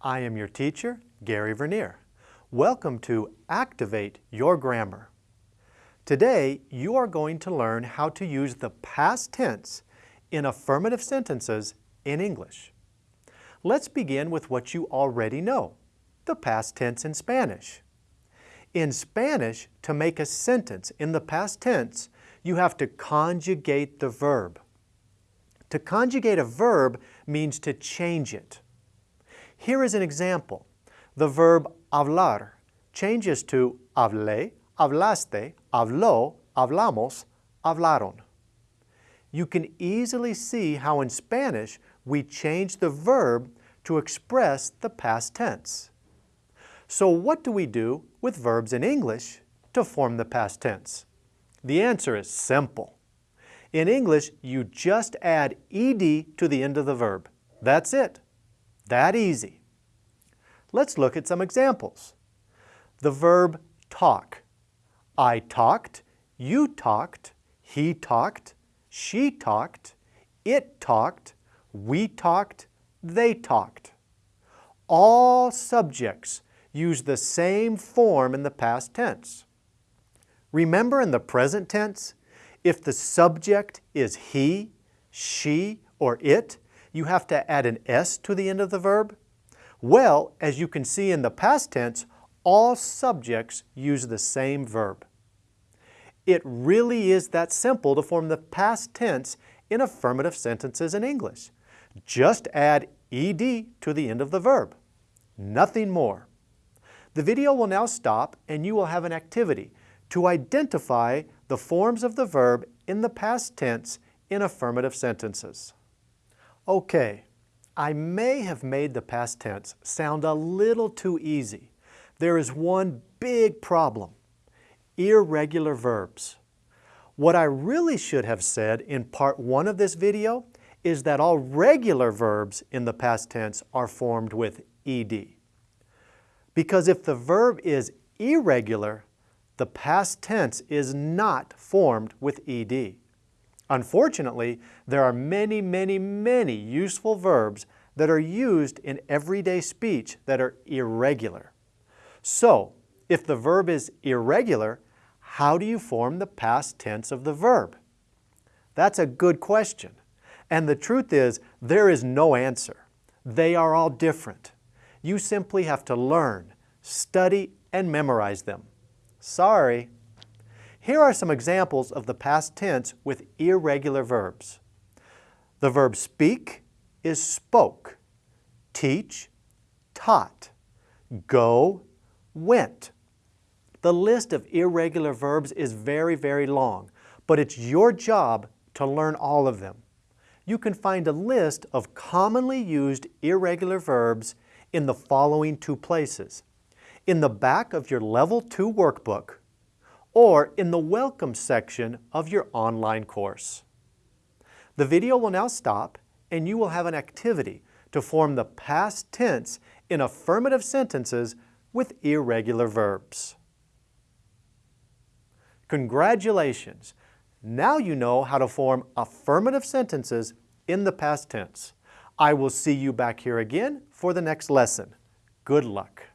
I am your teacher, Gary Vernier. Welcome to Activate Your Grammar. Today, you are going to learn how to use the past tense in affirmative sentences in English. Let's begin with what you already know, the past tense in Spanish. In Spanish, to make a sentence in the past tense, you have to conjugate the verb. To conjugate a verb means to change it. Here is an example. The verb hablar changes to hablé, hablaste, habló, hablamos, hablaron. You can easily see how in Spanish we change the verb to express the past tense. So what do we do with verbs in English to form the past tense? The answer is simple. In English, you just add ed to the end of the verb. That's it. That easy. Let's look at some examples. The verb talk. I talked, you talked, he talked, she talked, it talked, we talked, they talked. All subjects use the same form in the past tense. Remember in the present tense, if the subject is he, she, or it, you have to add an S to the end of the verb? Well, as you can see in the past tense, all subjects use the same verb. It really is that simple to form the past tense in affirmative sentences in English. Just add ed to the end of the verb. Nothing more. The video will now stop and you will have an activity to identify the forms of the verb in the past tense in affirmative sentences. Okay, I may have made the past tense sound a little too easy. There is one big problem, irregular verbs. What I really should have said in part one of this video is that all regular verbs in the past tense are formed with ed. Because if the verb is irregular, the past tense is not formed with ed. Unfortunately, there are many, many, many useful verbs that are used in everyday speech that are irregular. So, if the verb is irregular, how do you form the past tense of the verb? That's a good question. And the truth is, there is no answer. They are all different. You simply have to learn, study, and memorize them. Sorry. Here are some examples of the past tense with irregular verbs. The verb speak is spoke, teach, taught, go, went. The list of irregular verbs is very, very long, but it's your job to learn all of them. You can find a list of commonly used irregular verbs in the following two places in the back of your Level 2 workbook or in the Welcome section of your online course. The video will now stop and you will have an activity to form the past tense in affirmative sentences with irregular verbs. Congratulations! Now you know how to form affirmative sentences in the past tense. I will see you back here again for the next lesson. Good luck.